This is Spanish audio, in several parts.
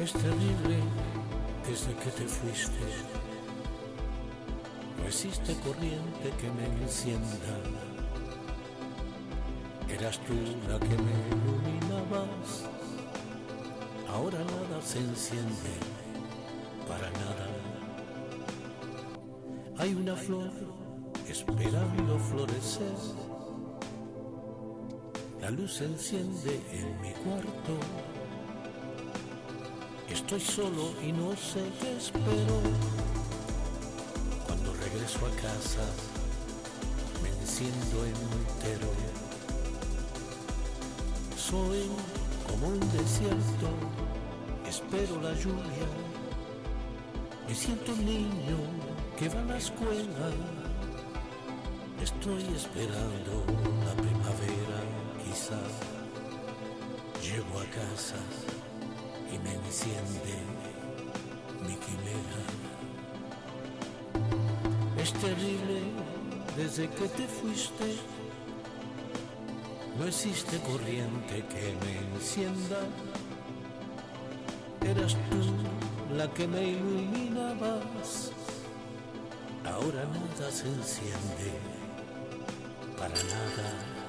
Es terrible desde que te fuiste. No existe corriente que me encienda. Eras tú la que me iluminabas. Ahora nada se enciende, para nada. Hay una flor esperando florecer. La luz se enciende en mi cuarto Estoy solo y no sé qué espero. Cuando regreso a casa, me enciendo entero. Soy como un desierto, espero la lluvia. Me siento un niño que va a la escuela. Estoy esperando la primavera, quizás. Llego a casa y me enciende mi quimera. Es terrible desde que te fuiste, no existe corriente que me encienda. Eras tú la que me iluminabas, ahora nada se enciende, para nada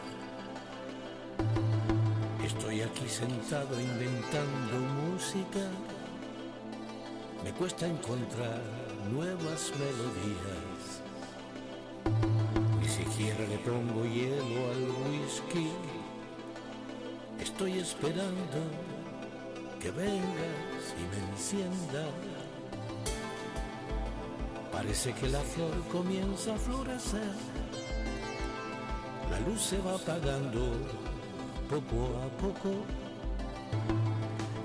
Estoy aquí sentado inventando música. Me cuesta encontrar nuevas melodías. Ni siquiera le pongo hielo al whisky. Estoy esperando que vengas y me encienda. Parece que la flor comienza a florecer. La luz se va apagando poco a poco.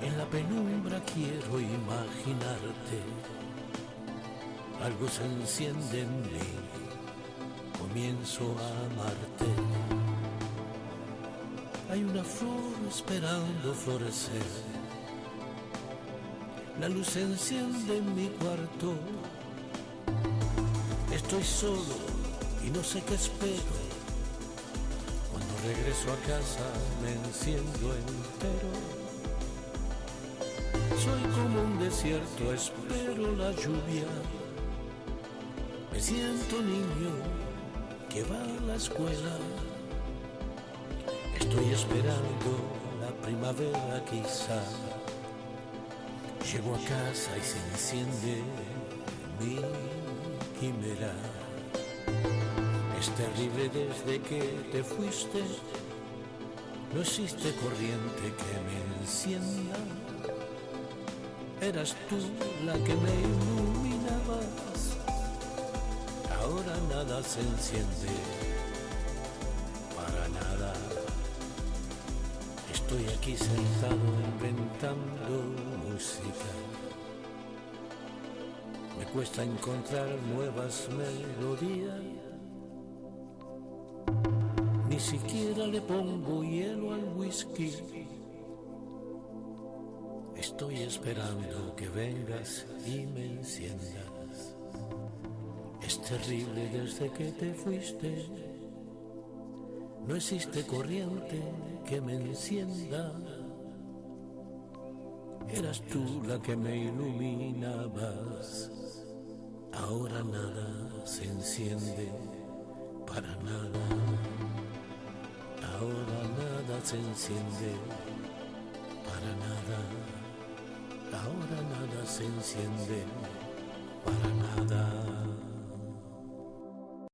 En la penumbra quiero imaginarte. Algo se enciende en mí, comienzo a amarte. Hay una flor esperando florecer. La luz se enciende en mi cuarto. Estoy solo y no sé qué espero regreso a casa me enciendo entero. Soy como un desierto, espero la lluvia. Me siento niño que va a la escuela. Estoy esperando la primavera quizá. Llego a casa y se enciende mi quimera. Es terrible desde que te fuiste, no existe corriente que me encienda. Eras tú la que me iluminabas, ahora nada se enciende, para nada. Estoy aquí sentado inventando música. Me cuesta encontrar nuevas melodías ni siquiera le pongo hielo al whisky. Estoy esperando que vengas y me enciendas. Es terrible desde que te fuiste. No existe corriente que me encienda. Eras tú la que me iluminabas. Ahora nada se enciende para nada. Ahora nada se enciende, para nada. Ahora nada se enciende, para nada.